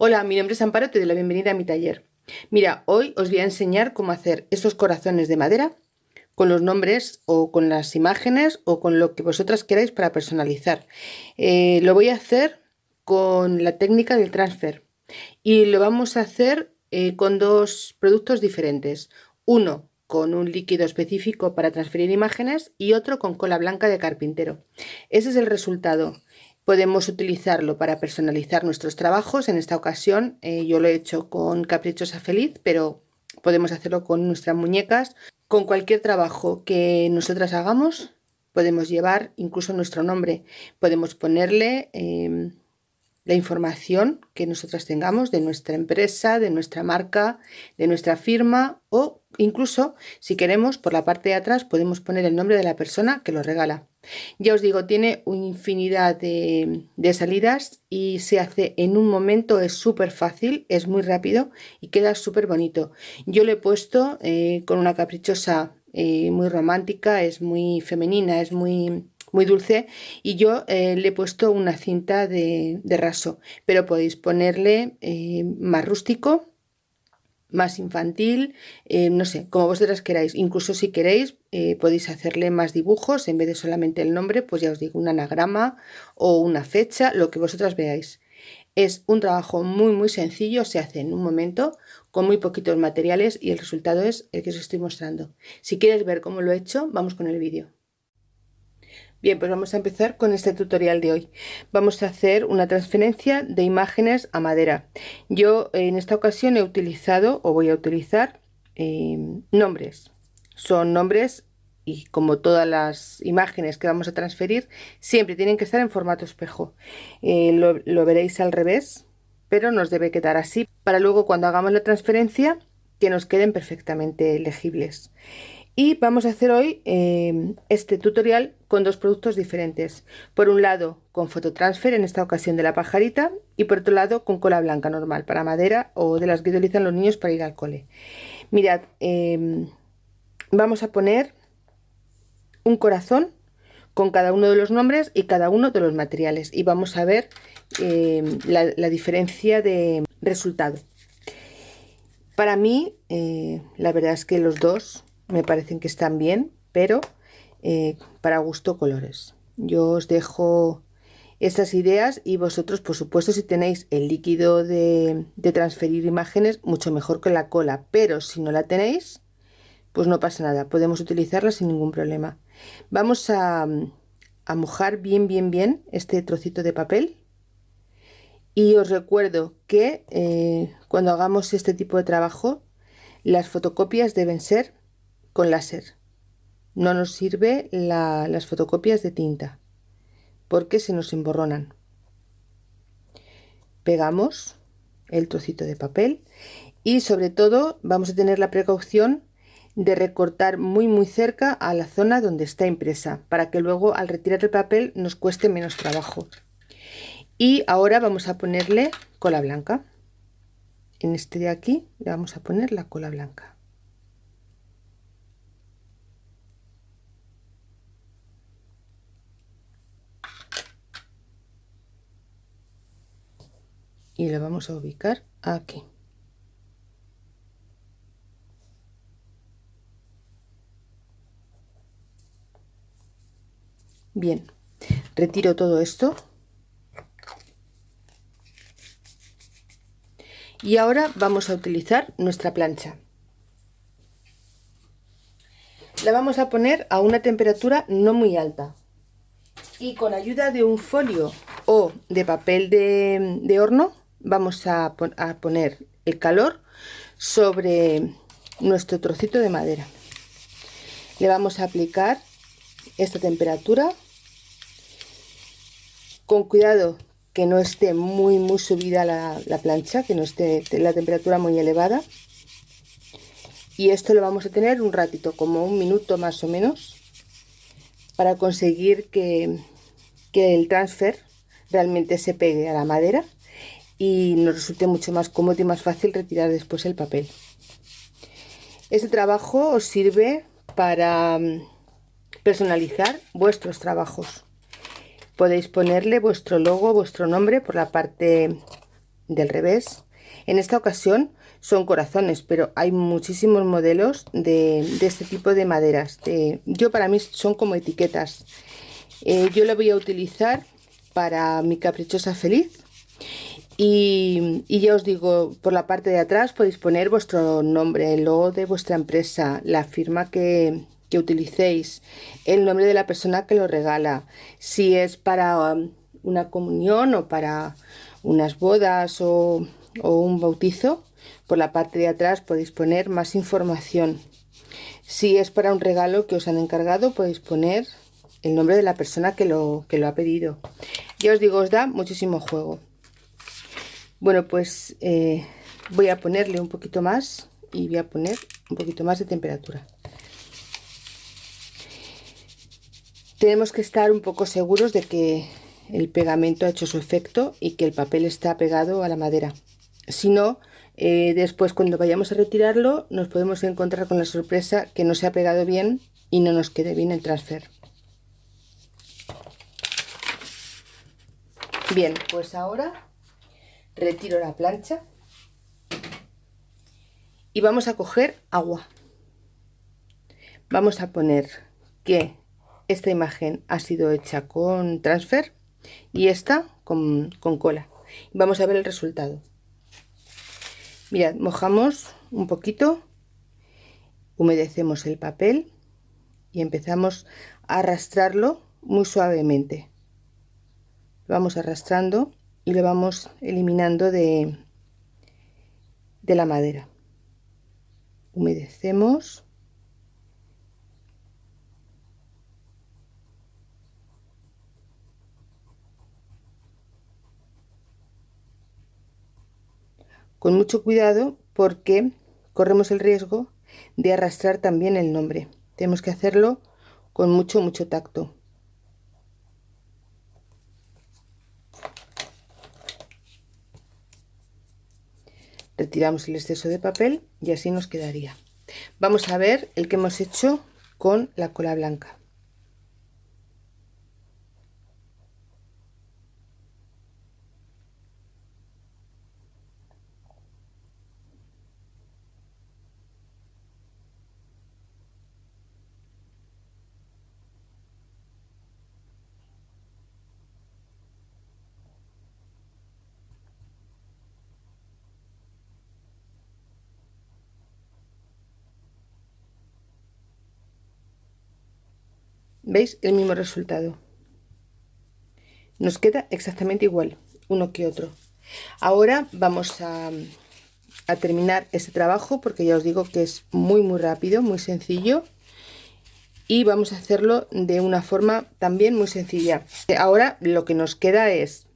Hola, mi nombre es Amparo, te doy la bienvenida a mi taller. Mira, hoy os voy a enseñar cómo hacer estos corazones de madera con los nombres o con las imágenes o con lo que vosotras queráis para personalizar. Eh, lo voy a hacer con la técnica del transfer y lo vamos a hacer eh, con dos productos diferentes. Uno con un líquido específico para transferir imágenes y otro con cola blanca de carpintero. Ese es el resultado. Podemos utilizarlo para personalizar nuestros trabajos. En esta ocasión eh, yo lo he hecho con Caprichosa Feliz, pero podemos hacerlo con nuestras muñecas. Con cualquier trabajo que nosotras hagamos, podemos llevar incluso nuestro nombre. Podemos ponerle em, la información que nosotras tengamos de nuestra empresa, de nuestra marca, de nuestra firma o incluso si queremos por la parte de atrás podemos poner el nombre de la persona que lo regala. Ya os digo, tiene una infinidad de, salidas y se hace en un momento, es súper fácil, es muy rápido y queda súper bonito. Yo lo he puesto eh, con una caprichosa eh, muy romántica, es muy femenina, es muy muy dulce y yo eh, le he puesto una cinta de, raso pero podéis ponerle eh, más rústico más infantil, eh, no sé, como vosotras queráis. Incluso si queréis, podéis hacerle más dibujos en vez de solamente el nombre, pues ya os digo, un anagrama o una fecha, lo que vosotras veáis. Es un trabajo muy muy sencillo, se hace en un momento, con muy poquitos materiales y el resultado es el que os estoy mostrando. Si quieres ver cómo lo he hecho, vamos con el vídeo. Bien, pues vamos a empezar con este tutorial de hoy. Vamos a hacer una transferencia de imágenes a madera. Yo en esta ocasión he utilizado o voy a utilizar em, nombres. Son nombres y como todas las imágenes que vamos a transferir, siempre tienen que estar en formato espejo. Eh, lo, lo veréis al revés, pero nos debe quedar así para luego cuando hagamos la transferencia que nos queden perfectamente legibles y vamos a hacer hoy eh, este tutorial con dos productos diferentes. Por un lado con fototransfer en esta ocasión de la pajarita y por otro lado con cola blanca normal para madera o de las que utilizan los niños para ir al cole. Mirad em, vamos a poner un corazón con cada uno de los nombres y cada uno de los materiales y vamos a ver em, la, diferencia de resultado. Para mí eh, la verdad es que los dos me parecen que están bien, pero eh, para gusto colores. Yo os dejo estas ideas y vosotros, por supuesto, si tenéis el líquido de, transferir imágenes, mucho mejor que la cola, pero si no la tenéis, pues no pasa nada, podemos utilizarla sin ningún problema. Vamos a, mojar bien, bien, bien este trocito de papel y os recuerdo que eh, cuando hagamos este tipo de trabajo, las fotocopias deben ser con láser. No nos sirve las fotocopias de tinta porque se nos emborronan. Pegamos el trocito de papel y sobre todo vamos a tener la precaución de recortar muy muy cerca a la zona donde está impresa para que luego al retirar el papel nos cueste menos trabajo. Y ahora vamos a ponerle cola blanca. En este de aquí le vamos a poner la cola blanca. Y lo vamos a ubicar aquí. Bien retiro todo esto. Y ahora vamos a utilizar nuestra plancha. La vamos a poner a una temperatura no muy alta. Y con ayuda de un folio o de papel de, de horno vamos a, poner el calor sobre nuestro trocito de madera. Le vamos a aplicar esta temperatura con cuidado que no esté muy muy subida la, la, plancha que no esté la temperatura muy elevada. Y esto lo vamos a tener un ratito como un minuto más o menos para conseguir que el transfer realmente se pegue a la madera y nos resulte mucho más cómodo y más fácil retirar después el papel. Este trabajo os sirve para mm, personalizar vuestros trabajos. Podéis ponerle vuestro logo, vuestro nombre por la parte del revés. En esta ocasión son corazones, pero hay muchísimos modelos de, este tipo de maderas. yo para mí son como etiquetas. Eh, yo lo voy a utilizar para mi caprichosa feliz. Y, ya os digo, por la parte de atrás podéis poner vuestro nombre, el logo de vuestra empresa, la firma que, utilicéis, el nombre de la persona que lo regala, si es para um, una comunión o para unas bodas o, un bautizo, por la parte de atrás podéis poner más información. Si es para un regalo que os han encargado, podéis poner el nombre de la persona que lo ha pedido. Ya os digo, os da muchísimo juego. Bueno, pues eh, voy a ponerle un poquito más y voy a poner un poquito más de temperatura. Tenemos que estar un poco seguros de que el pegamento ha hecho su efecto y que el papel está pegado a la madera. Si no, eh, después cuando vayamos a retirarlo nos podemos encontrar con la sorpresa que no se ha pegado bien y no nos quede bien el transfer. Bien, pues ahora retiro la plancha y vamos a coger agua. Vamos a poner que esta imagen ha sido hecha con transfer y esta con, cola. Vamos a ver el resultado. Mirad, mojamos un poquito, humedecemos el papel y empezamos a arrastrarlo muy suavemente. vamos arrastrando y lo vamos eliminando de, de la madera. Humedecemos. con mucho cuidado porque corremos el riesgo de arrastrar también el nombre. Tenemos que hacerlo con mucho, mucho tacto. Retiramos el exceso de papel y así nos quedaría. Vamos a ver el que hemos hecho con la cola blanca. ¿Veis? El mismo resultado. Nos queda exactamente igual, uno que otro. Ahora vamos a, terminar este trabajo porque ya os digo que es muy muy rápido, muy sencillo. Y vamos a hacerlo de una forma también muy sencilla. Ahora lo que nos queda es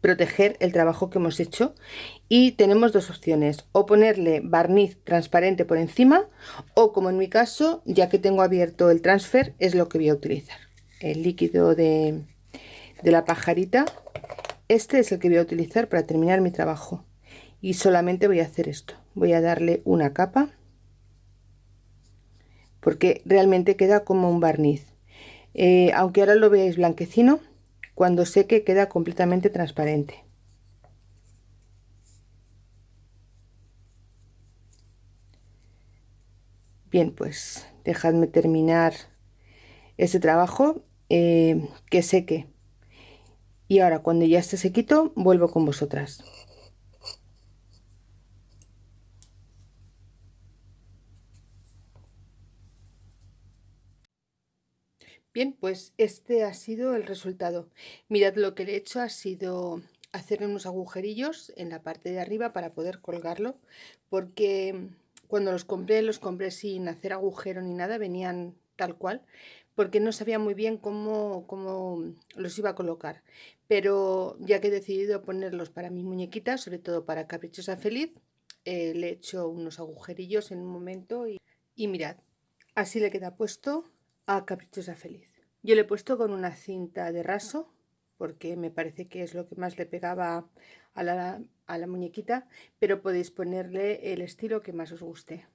proteger el trabajo que hemos hecho. Y tenemos dos opciones o ponerle barniz transparente por encima o como en mi caso ya que tengo abierto el transfer es lo que voy a utilizar. El líquido de, de la pajarita este es el que voy a utilizar para terminar mi trabajo. Y solamente voy a hacer esto voy a darle una capa porque realmente queda como un barniz. Eh, aunque ahora lo veáis blanquecino cuando seque queda completamente transparente. Bien, pues dejadme terminar este trabajo eh, que seque. Y ahora cuando ya esté sequito vuelvo con vosotras. Bien, pues este ha sido el resultado. Mirad lo que le he hecho ha sido hacer unos agujerillos en la parte de arriba para poder colgarlo porque cuando los compré los compré sin hacer agujero ni nada, venían tal cual porque no sabía muy bien cómo, cómo los iba a colocar pero ya que he decidido ponerlos para mi muñequita, sobre todo para Caprichosa Feliz eh, le he hecho unos agujerillos en un momento y, y mirad, así le queda puesto a Caprichosa Feliz. Yo le he puesto con una cinta de raso porque me parece que es lo que más le pegaba a la, muñequita, pero podéis ponerle el estilo que más os guste.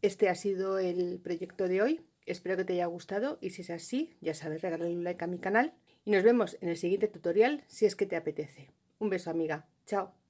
Este ha sido el proyecto de hoy, espero que te haya gustado y si es así, ya sabes, regálale un like a mi canal y nos vemos en el siguiente tutorial si es que te apetece. Un beso amiga, chao.